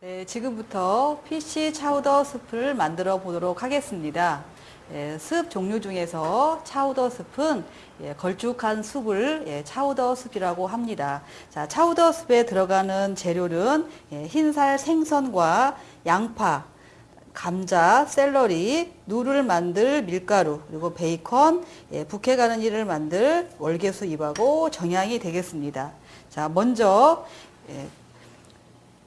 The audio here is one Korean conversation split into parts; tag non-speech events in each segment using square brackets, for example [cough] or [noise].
네, 지금부터 PC 차우더 스프를 만들어 보도록 하겠습니다. 예, 습 종류 중에서 차우더 습은 예, 걸쭉한 숲을 예, 차우더 숲이라고 합니다. 자, 차우더 숲에 들어가는 재료는 예, 흰살 생선과 양파, 감자, 샐러리, 누를 만들 밀가루, 그리고 베이컨, 예, 부케 가느니를 만들 월계수 잎하고 정향이 되겠습니다. 자, 먼저 예,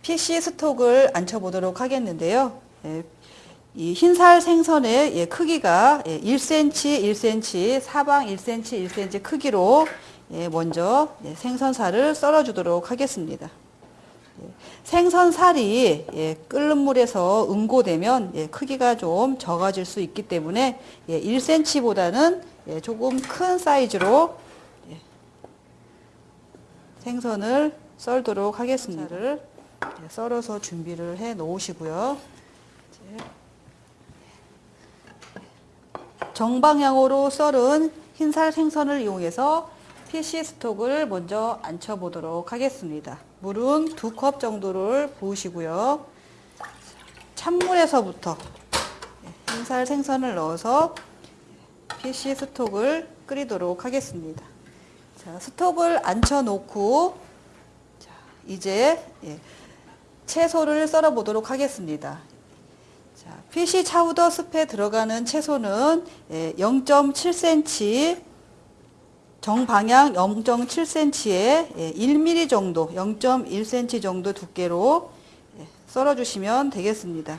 PC 스톡을 앉혀보도록 하겠는데요. 예, 이 흰살 생선의 예, 크기가 예, 1cm, 1cm, 사방 1cm, 1cm 크기로 예, 먼저 예, 생선살을 썰어주도록 하겠습니다. 예, 생선살이 예, 끓는 물에서 응고되면 예, 크기가 좀 적어질 수 있기 때문에 예, 1cm보다는 예, 조금 큰 사이즈로 예, 생선을 썰도록 하겠습니다. 예, 썰어서 준비를 해 놓으시고요. 정방향으로 썰은 흰살 생선을 이용해서 PC 스톡을 먼저 앉혀 보도록 하겠습니다. 물은 두 컵 정도를 부으시고요. 찬물에서부터 예, 흰살 생선을 넣어서 PC 스톡을 끓이도록 하겠습니다. 자, 스톡을 앉혀 놓고 자, 이제 예, 채소를 썰어 보도록 하겠습니다. 자, PC 차우더 숲에 들어가는 채소는 0.7cm 정방향 0.7cm에 1mm 정도 0.1cm 정도 두께로 예, 썰어 주시면 되겠습니다.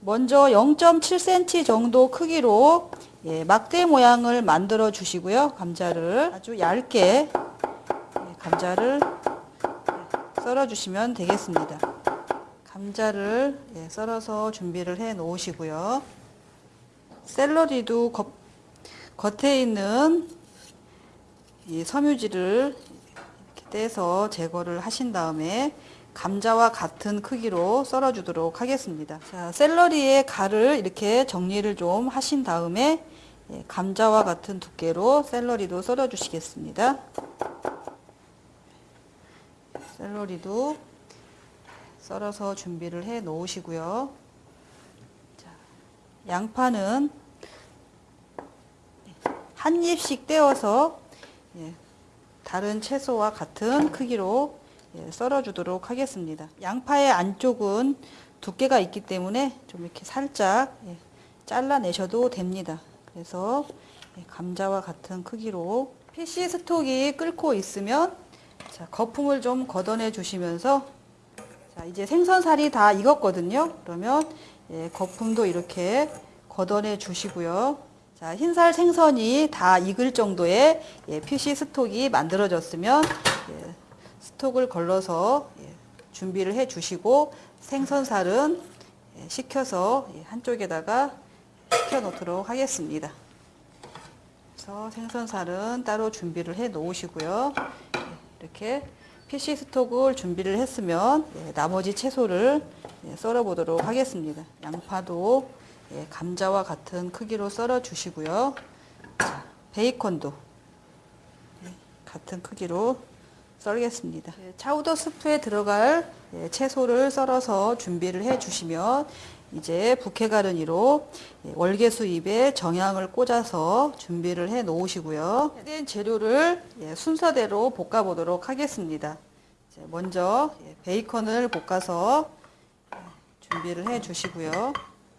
먼저 0.7cm 정도 크기로 예, 막대 모양을 만들어 주시고요. 감자를 아주 얇게 예, 감자를 썰어 주시면 되겠습니다. 감자를 예, 썰어서 준비를 해 놓으시고요. 샐러리도 겉, 겉에 있는 이 섬유질을 떼서 제거를 하신 다음에 감자와 같은 크기로 썰어 주도록 하겠습니다. 자, 샐러리의 가를 이렇게 정리를 좀 하신 다음에 예, 감자와 같은 두께로 샐러리도 썰어 주시겠습니다. 샐러리도 썰어서 준비를 해 놓으시고요. 자, 양파는 한 입씩 떼어서 예, 다른 채소와 같은 크기로 예, 썰어 주도록 하겠습니다. 양파의 안쪽은 두께가 있기 때문에 좀 이렇게 살짝 예, 잘라내셔도 됩니다. 그래서 예, 감자와 같은 크기로 PC 스톡이 끓고 있으면 자, 거품을 좀 걷어내 주시면서 자, 이제 생선살이 다 익었거든요. 그러면 예, 거품도 이렇게 걷어내 주시고요. 자, 흰살 생선이 다 익을 정도의 예, PC 스톡이 만들어졌으면 예, 스톡을 걸러서 예, 준비를 해 주시고 생선살은 예, 식혀서 예, 한쪽에다가 식혀 놓도록 하겠습니다. 그래서 생선살은 따로 준비를 해 놓으시고요. 예, 이렇게 PC 스톡을 준비를 했으면 예, 나머지 채소를 예, 썰어 보도록 하겠습니다. 양파도 예, 감자와 같은 크기로 썰어 주시고요. 자, 베이컨도 예, 같은 크기로 썰겠습니다. 예, 차우더 스프에 들어갈 예, 채소를 썰어서 준비를 해 주시면 이제 부케 가르니로 예, 월계수 잎에 정향을 꽂아서 준비를 해 놓으시고요. 된 재료를 예, 순서대로 볶아 보도록 하겠습니다. 먼저 예, 베이컨을 볶아서 예, 준비를 해 주시고요.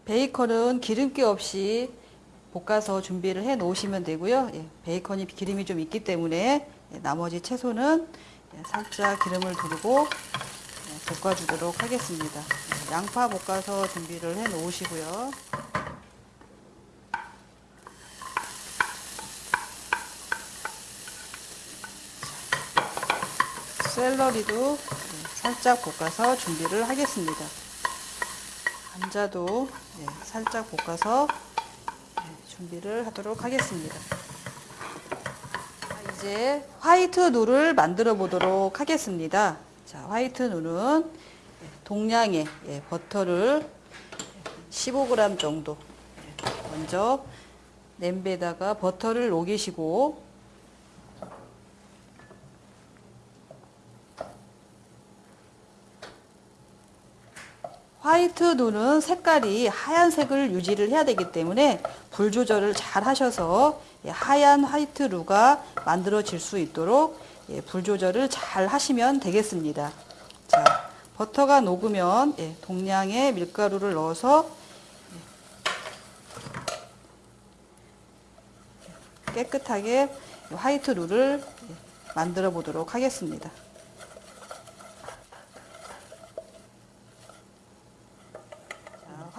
베이컨은 기름기 없이 볶아서 준비를 해 놓으시면 되고요. 예, 베이컨이 기름이 좀 있기 때문에 예, 나머지 채소는 예, 살짝 기름을 두르고 예, 볶아주도록 하겠습니다. 예, 양파 볶아서 준비를 해 놓으시고요. 샐러리도 예, 살짝 볶아서 준비를 하겠습니다. 감자도 예, 살짝 볶아서 예, 준비를 하도록 하겠습니다. 자, 이제 화이트 누를 만들어 보도록 하겠습니다. 자, 화이트 누는 예, 동량의 예, 버터를 15g 정도 예, 먼저 냄비에다가 버터를 녹이시고 화이트 눈은 색깔이 하얀색을 유지를 해야 되기 때문에 불 조절을 잘 하셔서 예, 하얀 화이트 루가 만들어질 수 있도록 예, 불 조절을 잘 하시면 되겠습니다. 자, 버터가 녹으면 예, 동량의 밀가루를 넣어서 예, 깨끗하게 화이트 루를 예, 만들어 보도록 하겠습니다.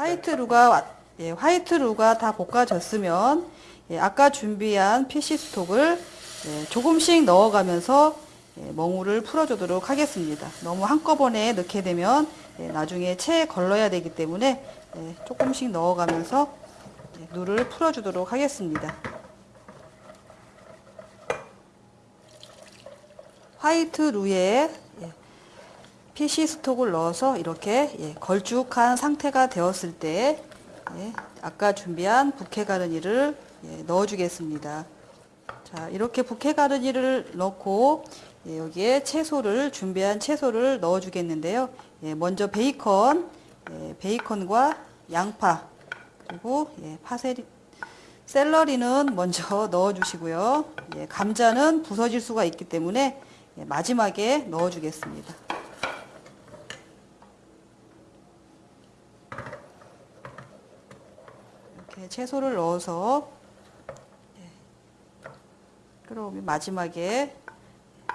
white roux가 와- 예, white roux가 다 볶아졌으면 예, 아까 준비한 fish stock을 예, 조금씩 넣어가면서 예, 멍울을 풀어주도록 하겠습니다. 너무 한꺼번에 넣게 되면 예, 나중에 체에 걸러야 되기 때문에 예, 조금씩 넣어가면서 예, 누를 풀어주도록 하겠습니다. white roux에 예, fish stock을 넣어서 이렇게 예, 걸쭉한 상태가 되었을 때 예, 아까 준비한 bouquet garni를 예, 넣어주겠습니다. 자 이렇게 bouquet garni를 넣고 예, 여기에 채소를 준비한 채소를 넣어주겠는데요. 예, 먼저 베이컨, 예, 베이컨과 양파 그리고 예, 파세리, 샐러리는 먼저 [laughs] 넣어주시고요. 예, 감자는 부서질 수가 있기 때문에 예, 마지막에 넣어주겠습니다. 이렇게 채소를 넣어서 예, 끓어오면 마지막에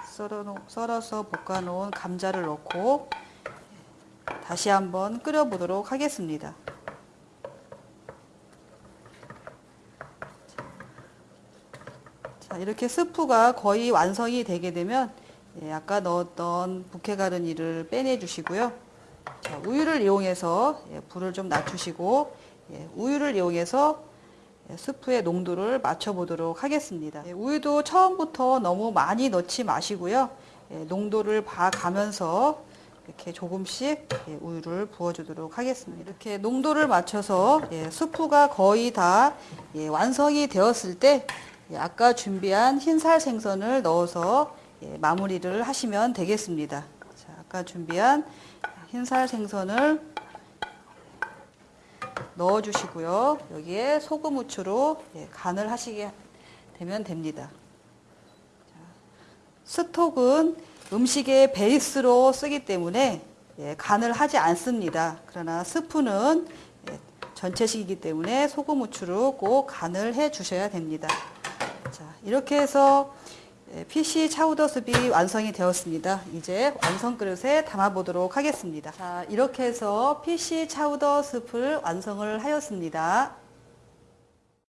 썰어 놓- 썰어 서 볶아 놓은 감자를 넣고 예, 다시 한번 끓여 보도록 하겠습니다. 자, 이렇게 스프가 거의 완성이 되게 되면 예, 아까 넣었던 부케 가르니를 빼내 주시고요. 자, 우유를 이용해서 예, 불을 좀 낮추시고 예, 우유를 이용해서 예, 스프의 농도를 맞춰 보도록 하겠습니다. 예, 우유도 처음부터 너무 많이 넣지 마시고요. 예, 농도를 봐가면서 이렇게 조금씩 예, 우유를 부어주도록 하겠습니다. 이렇게 농도를 맞춰서 예, 스프가 거의 다 예, 완성이 되었을 때 예, 아까 준비한 흰살 생선을 넣어서 예, 마무리를 하시면 되겠습니다. 자, 아까 준비한 흰살 생선을 넣어주시고요. 여기에 소금 후추로 예, 간을 하시게 되면 됩니다. 자, 스톡은 음식의 베이스로 쓰기 때문에 예, 간을 하지 않습니다. 그러나 스프는 예, 전체식이기 때문에 소금 후추로 꼭 간을 해 주셔야 됩니다. 자, 이렇게 해서 예, PC 차우더 숲이 완성이 되었습니다. 이제 완성 그릇에 담아 보도록 하겠습니다. 자, 이렇게 해서 PC 차우더 숲을 완성을 하였습니다.